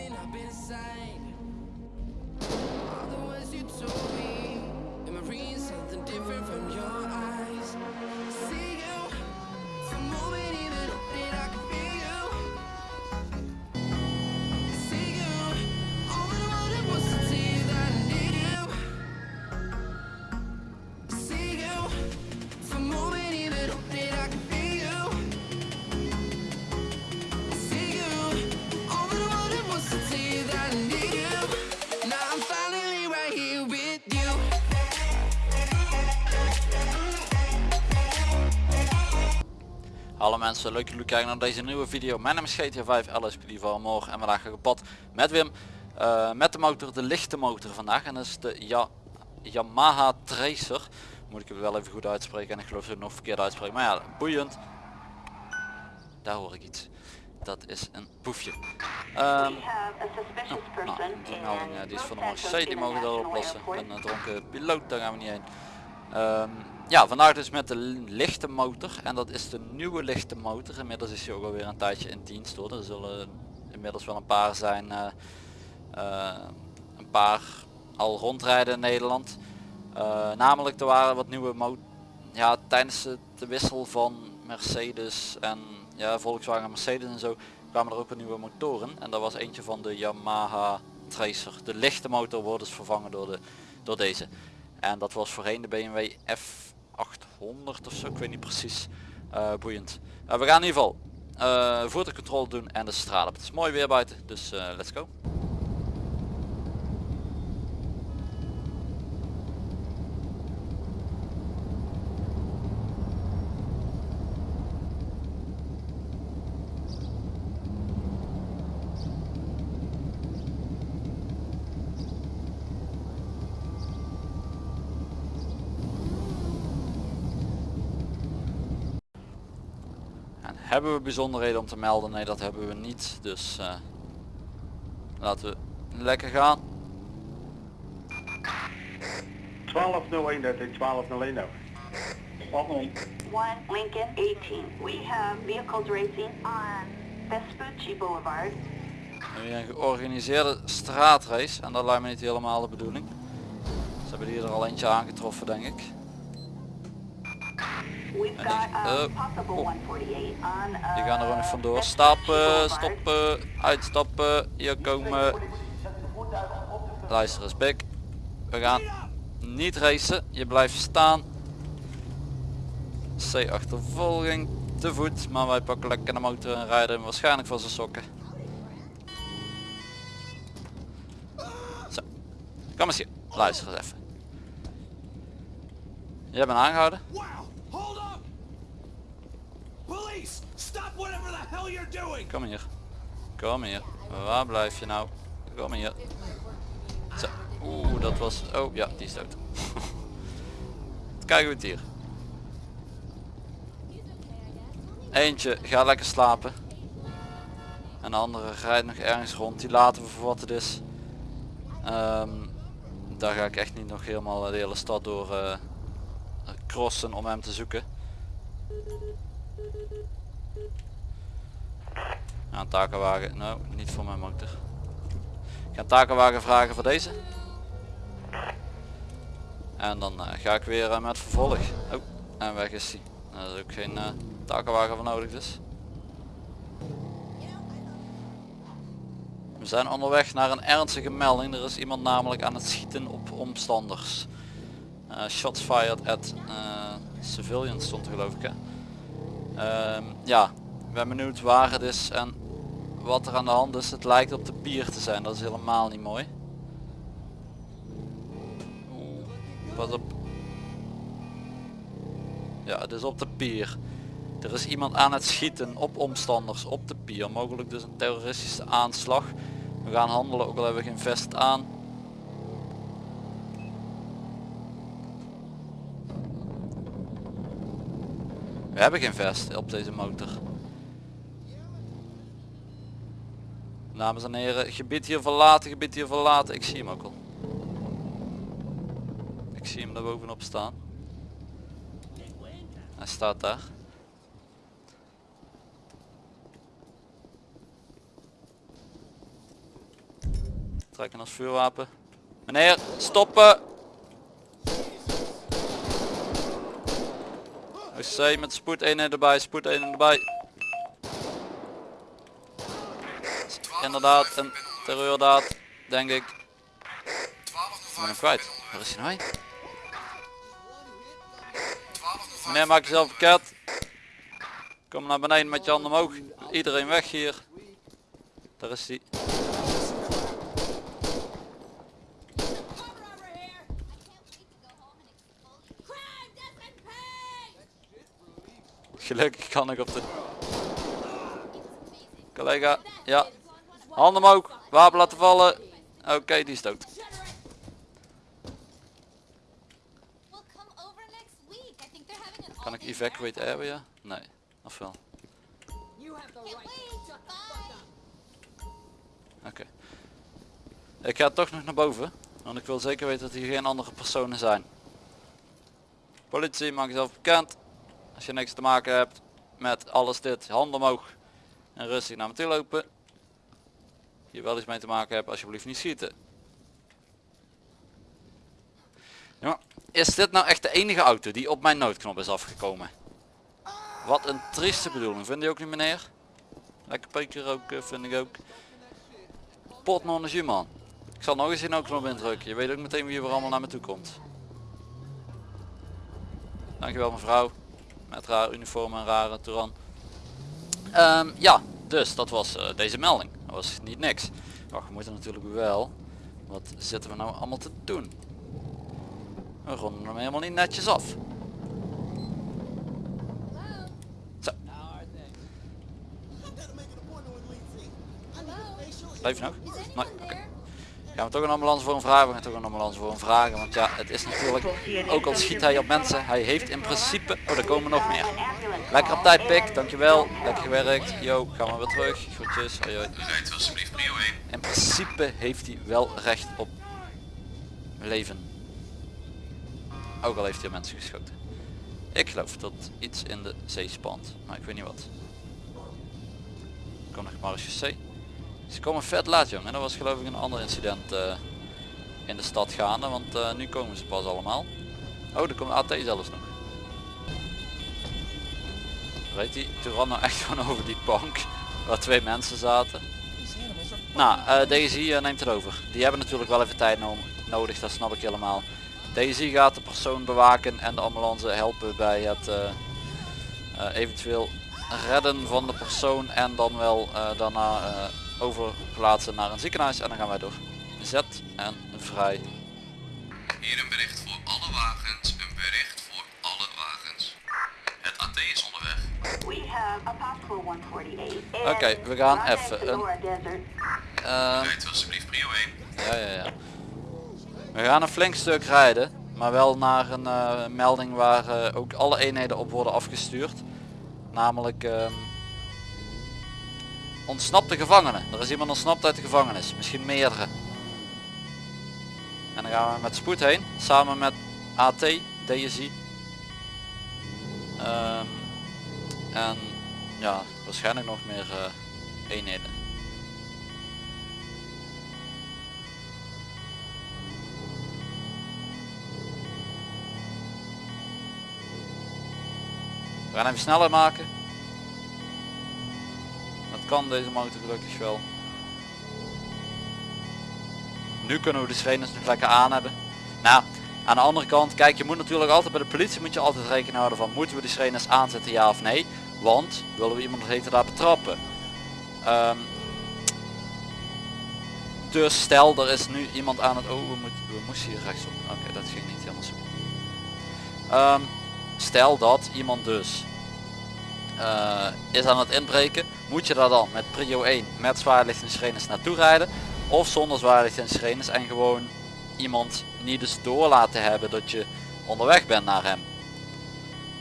open up inside. All the words you told me, Hallo mensen, leuk dat jullie kijken naar deze nieuwe video. Mijn naam is GTA 5 LSPD van morgen en vandaag ga ik op pad met Wim. eh, met de motor, de lichte motor vandaag. En dat is de ja Yamaha Tracer. Moet ik het wel even goed uitspreken en ik geloof dat ik het nog verkeerd uitspreek. Maar ja, boeiend. Daar hoor ik iets. Dat is een poefje. Nou, person die melding is voor de Marseille, die mogen dat oplossen. Een dronken piloot, daar gaan we niet heen. Ehm, ja, vandaag dus met de lichte motor. En dat is de nieuwe lichte motor. Inmiddels is hij ook alweer een tijdje in dienst hoor. Er zullen inmiddels wel een paar zijn. eh, eh, een paar al rondrijden in Nederland. Eh, namelijk er waren wat nieuwe mo ja, tijdens de, wissel van Mercedes en ja, Volkswagen en Mercedes en zo kwamen er ook wat nieuwe motoren. En dat was eentje van de Yamaha Tracer. De lichte motor wordt dus vervangen door, de, door deze. En dat was voorheen de BMW F800 of zo, ik weet niet precies. Eh, boeiend. Eh, we gaan in ieder geval eh voertuigcontrole doen en de straat op. Het is mooi weer buiten, dus let's go. Hebben we bijzonderheden om te melden? Nee, dat hebben we niet. Dus eh, laten we lekker gaan. 1201, dat is 1201 over. One Lincoln 18. We have vehicles racing on Vespucci Boulevard. Nu een georganiseerde straatrace en dat lijkt me niet helemaal de bedoeling. Ze hebben hier er al eentje aangetroffen denk ik. We've En got die- a oh, possible. 148 on uh, Die gaan er ook nog vandoor. Stappen, stoppen, uitstappen, hier komen. Luister eens Bik. We gaan niet racen, je blijft staan. C achtervolging, te voet, maar wij pakken lekker de motor en rijden hem waarschijnlijk van zijn sokken. Zo, kom eens hier, luister eens even. Jij bent aangehouden? Stop whatever the hell you're doing! Kom hier. Kom hier. Waar blijf je nou? Kom hier. Zo. Oeh, dat was... Oh ja, die is dood. We het hier. Eentje, ga lekker slapen. En de andere rijdt nog ergens rond. Die laten we voor wat het is. Ehm, daar ga ik echt niet nog helemaal de hele stad door eh, crossen om hem te zoeken. Ja, een takenwagen. Nou, niet voor mijn motor. Ik ga een takenwagen vragen voor deze. En dan eh, ga ik weer eh, met vervolg. Oh, en weg is hij. Nou, Daar is ook geen eh takenwagen voor nodig dus. We zijn onderweg naar een ernstige melding. Er is iemand namelijk aan het schieten op omstanders. Shots fired at civilians stond er geloof ik hè. Ehm, ja, ik ben benieuwd waar het is en wat er aan de hand is. Het lijkt op de pier te zijn, dat is helemaal niet mooi. Oeh, op. Ja, het is op de pier. Er is iemand aan het schieten op omstanders op de pier. Mogelijk dus een terroristische aanslag. We gaan handelen, ook al hebben we geen vest aan. We hebben geen vest op deze motor. Dames en heren, gebied hier verlaten, gebied hier verlaten. Ik zie hem ook al. Ik zie hem daar bovenop staan. Hij staat daar. Trekken als vuurwapen. Meneer, stoppen! OC met spoed 1 erbij, spoed 1 erbij. Inderdaad, een terreurdaad, denk ik. Ik ben hem kwijt. Waar is hij nou? Meneer, maak jezelf bekend. Kom naar beneden met je handen omhoog. Iedereen weg hier. Daar is hij. Gelukkig kan ik op de... Collega, ja. Handen omhoog, wapen laten vallen. Oké, die is dood. Kan ik evacuate area? Nee, of wel? Oké. Ik ga toch nog naar boven. Want ik wil zeker weten dat hier geen andere personen zijn. Politie, maak jezelf bekend. Als je niks te maken hebt met alles dit, handen omhoog. En rustig naar me toe lopen. Hier wel iets mee te maken hebt, alsjeblieft niet schieten. Is dit nou echt de enige auto die op mijn noodknop is afgekomen? Wat een trieste bedoeling, vind je ook niet meneer? Lekker peker ook, eh, vind ik ook. Potmonnetje man. Ik zal nog eens in ook knop indrukken. Je weet ook meteen wie er allemaal naar me toe komt. Dankjewel mevrouw. Met raar uniform en rare toeran. Ehm, ja, dus dat was eh, deze melding. Dat was niet niks. Wacht, we moeten natuurlijk wel. Wat zitten we nou allemaal te doen? We ronden hem helemaal niet netjes af. Zo. Blijf je nog? Nee, oké. Gaan we toch een ambulance voor hem vragen? We gaan toch een ambulance voor hem vragen. Want ja, het is natuurlijk, ook al schiet hij op mensen, hij heeft in principe... Oh, er komen nog meer. Lekker op tijd, pik. Dankjewel. Lekker gewerkt. Yo, gaan we weer terug. Groetjes. Hoi, hoi. Rijdt alsjeblieft prio 1. In principe heeft hij wel recht op leven. Ook al heeft hij mensen geschoten. Ik geloof dat iets in de zee spant, maar ik weet niet wat. Kom nog Marge C. Ze komen vet laat jongen. Dat was geloof ik een ander incident eh, in de stad gaande, want eh, nu komen ze pas allemaal. Oh, er komt AT zelfs nog. Weet die Turan nou echt gewoon over die bank waar twee mensen zaten? Nou, eh Daisy eh, neemt het over. Die hebben natuurlijk wel even tijd no- nodig, dat snap ik helemaal. Daisy gaat de persoon bewaken en de ambulance helpen bij het eventueel redden van de persoon en dan wel daarna overplaatsen naar een ziekenhuis en dan gaan wij door. Zet en vrij. Hier een bericht voor alle wagens. Een bericht voor alle wagens. Het AT is onderweg. We have a possible 148. Oké, we gaan even een- Rijdt alsjeblieft prio 1. Ja, ja, ja. We gaan een flink stuk rijden, maar wel naar een eh, melding waar eh, ook alle eenheden op worden afgestuurd. Namelijk ehm, ontsnapte gevangenen. Er is iemand ontsnapt uit de gevangenis, misschien meerdere. En dan gaan we met spoed heen, samen met AT, DSI. Ehm, en ja, waarschijnlijk nog meer eh, eenheden. We gaan even sneller maken. Kan deze motor gelukkig wel. Nu kunnen we de sirenes nog lekker aan hebben. Nou, aan de andere kant, kijk je moet natuurlijk altijd bij de politie moet je altijd rekening houden van moeten we de sirenes aanzetten ja of nee. Want willen we iemand heten daar betrappen. Ehm, dus stel er is nu iemand aan het... Oh, we, moet, we moesten hier rechtsop. Oké, dat ging niet helemaal zo. Ehm, stel dat iemand dus eh, is aan het inbreken, moet je daar dan met prio 1 met zwaarlicht en sirenes naartoe rijden of zonder zwaarlicht en sirenes en gewoon iemand niet dus door laten hebben dat je onderweg bent naar hem.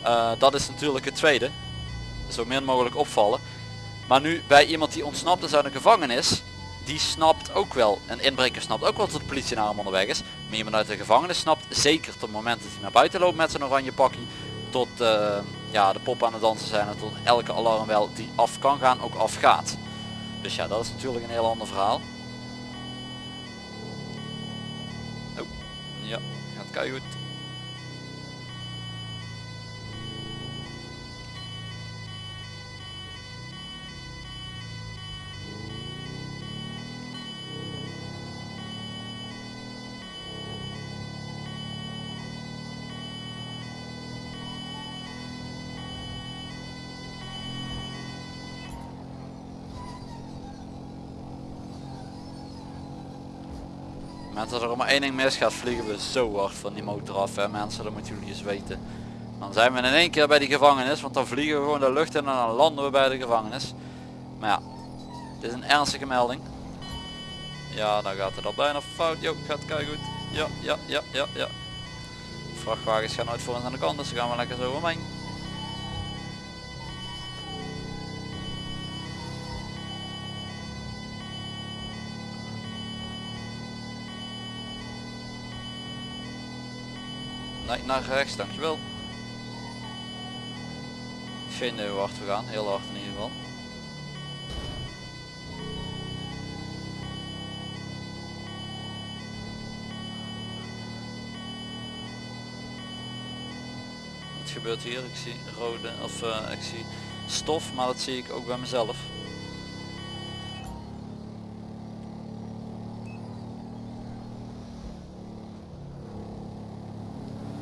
Eh, dat is natuurlijk het tweede. Zo min mogelijk opvallen. Maar nu bij iemand die ontsnapt is uit een gevangenis, die snapt ook wel, een inbreker snapt ook wel dat de politie naar hem onderweg is. Maar iemand uit de gevangenis snapt zeker tot het moment dat hij naar buiten loopt met zijn oranje pakje, tot eh, ja, de poppen aan het dansen zijn en tot elke alarmbel die af kan gaan ook afgaat. Dus ja, dat is natuurlijk een heel ander verhaal. Oh, ja, gaat keihard. goed. Mensen, als er maar één ding mis gaat, vliegen we zo hard van die motor af. Hè, mensen, dat moeten jullie eens weten. Dan zijn we in één keer bij die gevangenis, want dan vliegen we gewoon de lucht in en dan landen we bij de gevangenis. Maar ja, dit is een ernstige melding. Ja, dan gaat het al bijna fout. Jo, gaat kei goed. Ja, ja, ja, ja, ja. Vrachtwagens gaan nooit voor ons aan de kant, dus gaan we lekker zo omheen. Naar rechts, dankjewel. Idee hoe hard we gaan, heel hard in ieder geval. Wat gebeurt hier? Ik zie rode, of eh, ik zie stof, maar dat zie ik ook bij mezelf.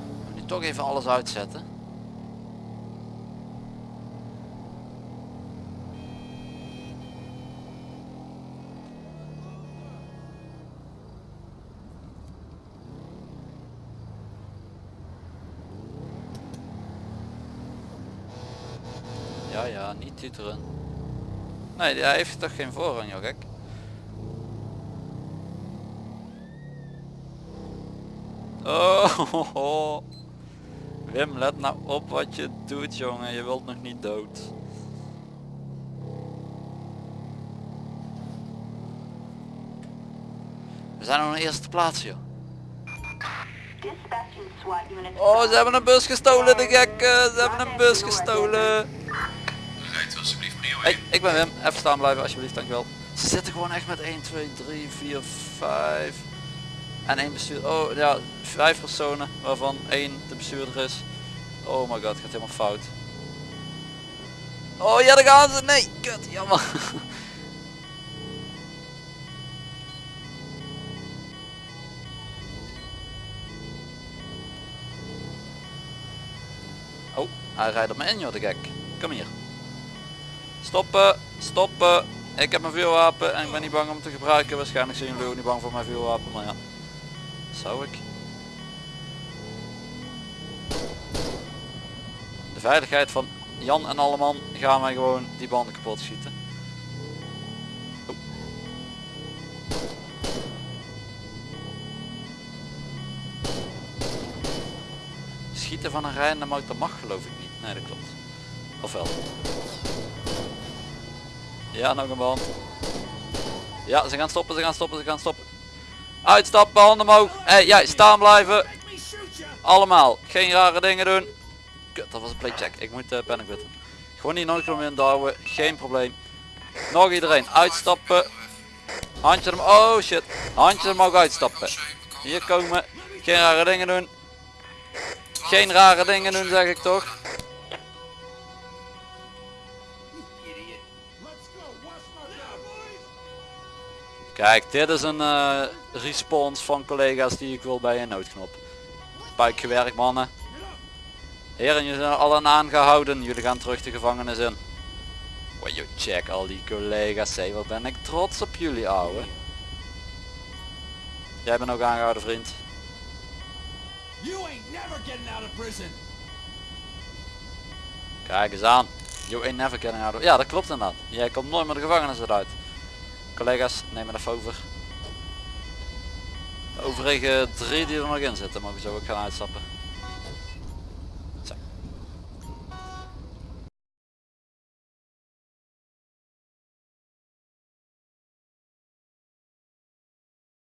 Ik moet nu toch even alles uitzetten. Ja, ja, niet tuteren. Nee, hij heeft toch geen voorrang, joh, gek. Oh, Wim, let nou op wat je doet, jongen. Je wilt nog niet dood. We zijn op een eerste plaats, joh. Oh, ze hebben een bus gestolen, de gekken. Ze hebben een bus gestolen. Alsjeblieft prio 1. Hey, ik ben Wim. Even staan blijven alsjeblieft, dankjewel. Ze zitten gewoon echt met 1, 2, 3, 4, 5 en één bestuurder. Oh ja, vijf personen waarvan één de bestuurder is. Oh my god, gaat helemaal fout. Oh ja, daar gaan ze. Nee, kut, jammer. Oh, hij rijdt op me in joh, de gek. Kom hier. Stoppen, stoppen. Ik heb mijn vuurwapen en ik ben niet bang om te gebruiken. Waarschijnlijk zijn jullie ook niet bang voor mijn vuurwapen, maar ja. Zou ik. De veiligheid van Jan en Alleman gaan wij gewoon die banden kapot schieten. Oh. Schieten van een rijdende motor mag geloof ik niet. Nee dat klopt. Of wel? Ja, nog een band. Ja, ze gaan stoppen, ze gaan stoppen, ze gaan stoppen. Uitstappen, handen omhoog. Hey, jij, staan blijven. Allemaal. Geen rare dingen doen. Kut, dat was een playcheck. Ik moet uh, panic button. Gewoon die noodknop indouwen. Geen probleem. Nog iedereen. Uitstappen. Handje hem. Oh shit. Handje omhoog uitstappen. Hier komen. Geen rare dingen doen. Geen rare dingen doen zeg ik toch. Kijk, dit is een eh, respons van collega's die ik wil bij een noodknop. Buikgewerkt mannen. Heren, jullie zijn allen aangehouden. Jullie gaan terug de gevangenis in. Wow, yo, check al die collega's. Hé, wat ben ik trots op jullie ouwe. Jij bent ook aangehouden vriend. You ain't never getting out of prison! Kijk eens aan. You ain't never getting out of... Ja, dat klopt inderdaad. Jij komt nooit meer de gevangenis eruit. Collega's, neem het even over. De overige drie die er nog in zitten, mogen zo ook gaan uitstappen.